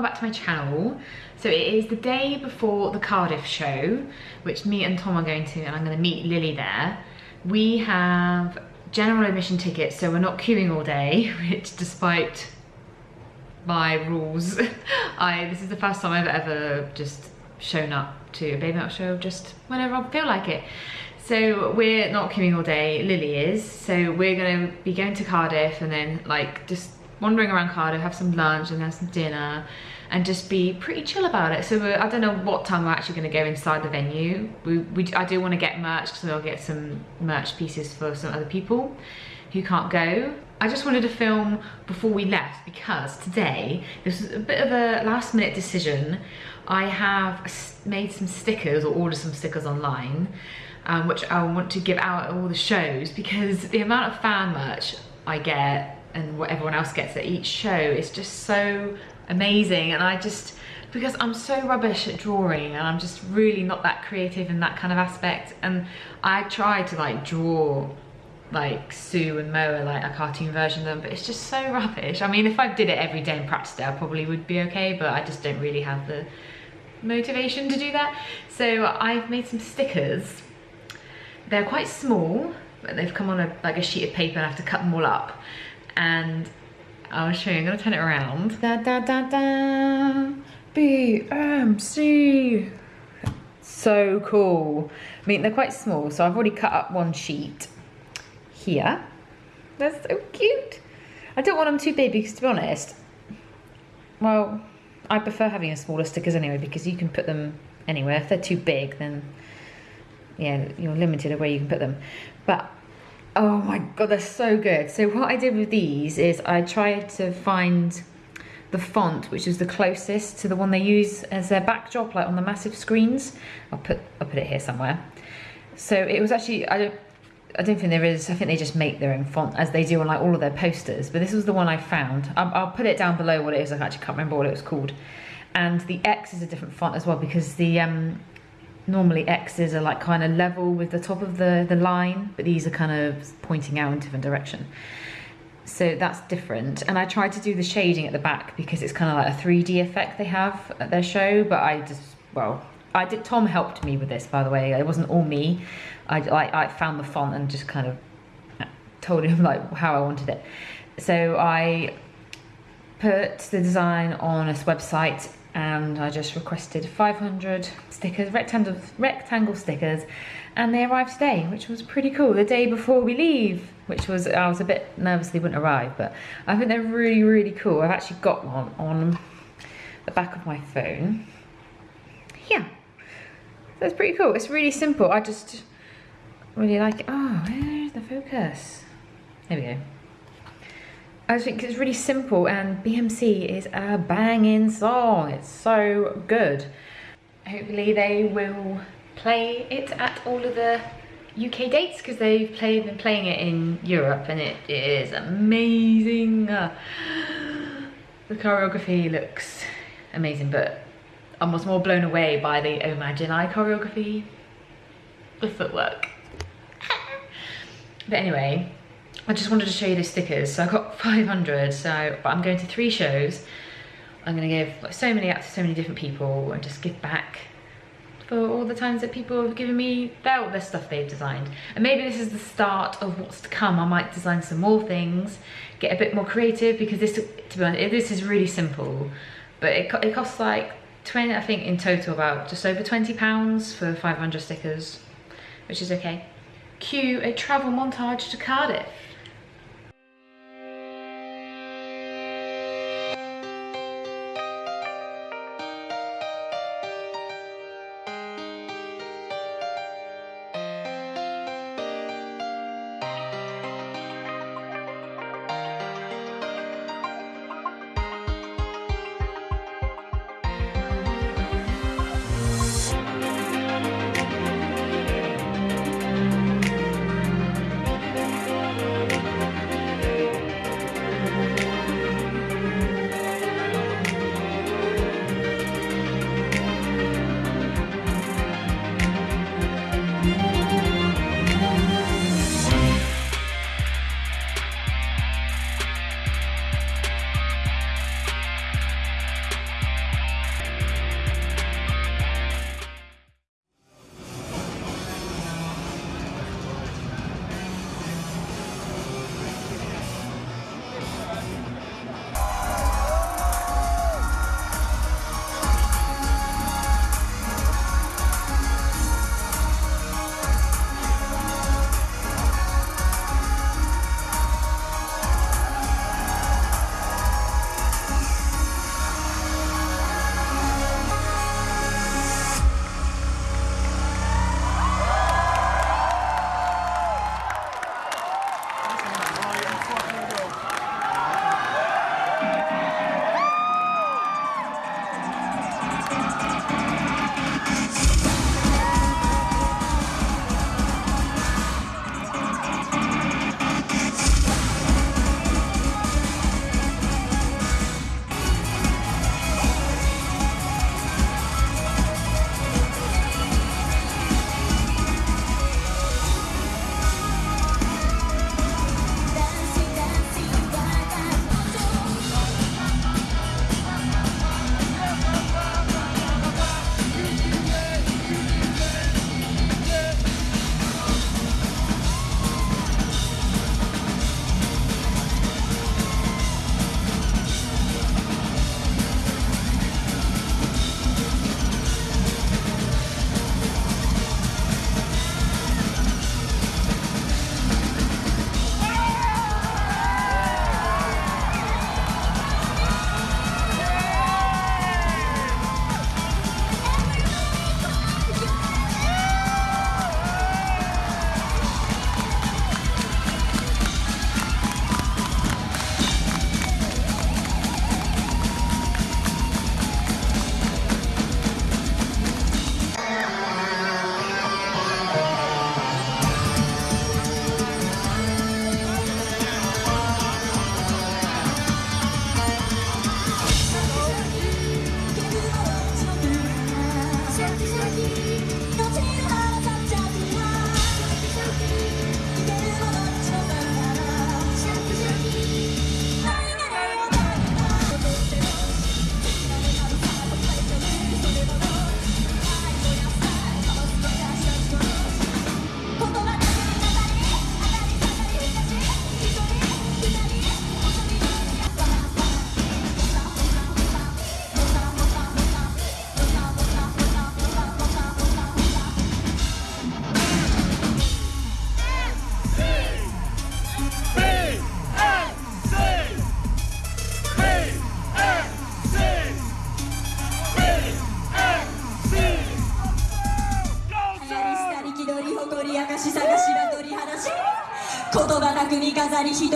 welcome back to my channel. So it is the day before the Cardiff show, which me and Tom are going to, and I'm gonna meet Lily there. We have general admission tickets, so we're not queuing all day, which despite my rules, I this is the first time I've ever just shown up to a BABYMETAL show just whenever I feel like it. So we're not queuing all day, Lily is, so we're gonna be going to Cardiff and then like just wandering around Cardiff, have some lunch and have some dinner and just be pretty chill about it. So I don't know what time we're actually going to go inside the venue. We, we I do want to get merch because I'll get some merch pieces for some other people who can't go. I just wanted to film before we left because today, this was a bit of a last minute decision. I have made some stickers or ordered some stickers online um, which I want to give out at all the shows because the amount of fan merch I get and what everyone else gets at each show is just so amazing. And I just because I'm so rubbish at drawing and I'm just really not that creative in that kind of aspect. And I try to like draw like Sue and Moa like a cartoon version of them but it's just so rubbish. I mean if I did it every day and practiced it I probably would be okay but I just don't really have the motivation to do that. So I've made some stickers. They're quite small but they've come on a like a sheet of paper and I have to cut them all up and I'll show you, I'm gonna turn it around. Da da da da, BMC. So cool. I mean, they're quite small, so I've already cut up one sheet here. They're so cute. I don't want them too big because to be honest, well, I prefer having a smaller stickers anyway because you can put them anywhere. If they're too big, then yeah, you're limited of where you can put them. But Oh my god, they're so good. So what I did with these is I tried to find the font which is the closest to the one they use as their backdrop like on the massive screens. I'll put I'll put it here somewhere. So it was actually I don't I don't think there is. I think they just make their own font as they do on like all of their posters. But this was the one I found. I'll, I'll put it down below what it is. I actually can't remember what it was called. And the X is a different font as well because the um, normally X's are like kind of level with the top of the, the line, but these are kind of pointing out in different direction. So that's different. And I tried to do the shading at the back because it's kind of like a 3D effect they have at their show, but I just, well, I did, Tom helped me with this, by the way. It wasn't all me. I, I, I found the font and just kind of told him like how I wanted it. So I put the design on this website and I just requested 500 stickers, rectangle, rectangle stickers, and they arrived today, which was pretty cool. The day before we leave, which was, I was a bit nervous they wouldn't arrive, but I think they're really, really cool. I've actually got one on the back of my phone. Yeah, it's pretty cool. It's really simple. I just really like it. Oh, where's the focus? There we go. I think it's really simple and BMC is a banging song. It's so good. Hopefully they will play it at all of the UK dates because they've played, been playing it in Europe and it is amazing. The choreography looks amazing but I was more blown away by the oh Imagine I choreography, the footwork. but anyway, I just wanted to show you the stickers. So I got 500, so but I'm going to three shows. I'm gonna give like, so many out to so many different people and just give back for all the times that people have given me their, their stuff they've designed. And maybe this is the start of what's to come. I might design some more things, get a bit more creative because this, to be honest, this is really simple, but it, it costs like 20, I think in total about just over 20 pounds for 500 stickers, which is okay. Cue a travel montage to Cardiff.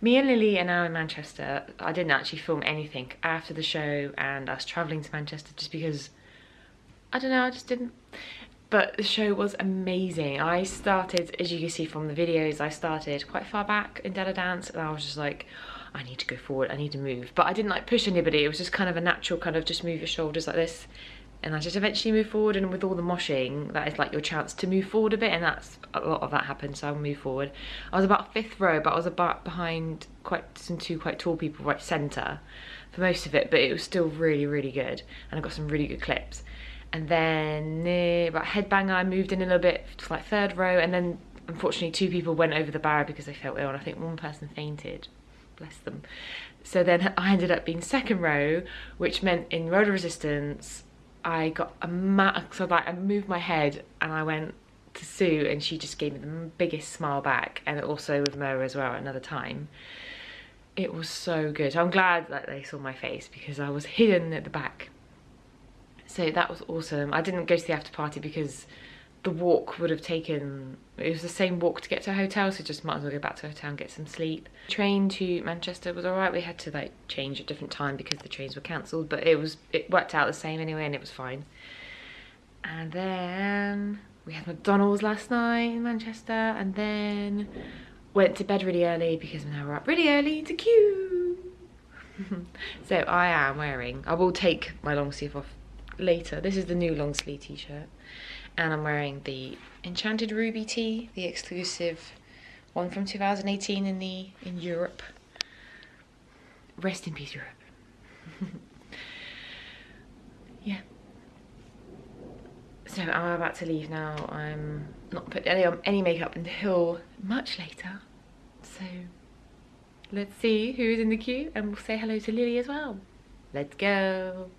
Me and Lily are now in Manchester. I didn't actually film anything after the show and us travelling to Manchester just because, I don't know, I just didn't. But the show was amazing. I started, as you can see from the videos, I started quite far back in Da Da Dance and I was just like, I need to go forward, I need to move. But I didn't like push anybody, it was just kind of a natural kind of just move your shoulders like this and I just eventually move forward and with all the moshing that is like your chance to move forward a bit and that's a lot of that happened so I move forward. I was about fifth row but I was about behind quite some two quite tall people right centre for most of it but it was still really really good and I got some really good clips. And then near about headbanger I moved in a little bit to like third row and then unfortunately two people went over the barrier because they felt ill and I think one person fainted. Bless them. So then I ended up being second row which meant in road resistance I got a ma so like I moved my head and I went to Sue and she just gave me the biggest smile back and also with Mo as well another time. It was so good. I'm glad that they saw my face because I was hidden at the back. So that was awesome. I didn't go to the after party because the walk would have taken, it was the same walk to get to a hotel, so just might as well go back to a hotel and get some sleep. Train to Manchester was alright, we had to like change at different time because the trains were cancelled, but it was, it worked out the same anyway and it was fine. And then we had McDonald's last night in Manchester and then went to bed really early because now we're up really early to queue. so I am wearing, I will take my long sleeve off later. This is the new long sleeve t-shirt and I'm wearing the Enchanted Ruby tee, the exclusive one from 2018 in the in Europe. Rest in peace, Europe. yeah. So I'm about to leave now. I'm not putting any on any makeup until much later. So let's see who's in the queue and we'll say hello to Lily as well. Let's go.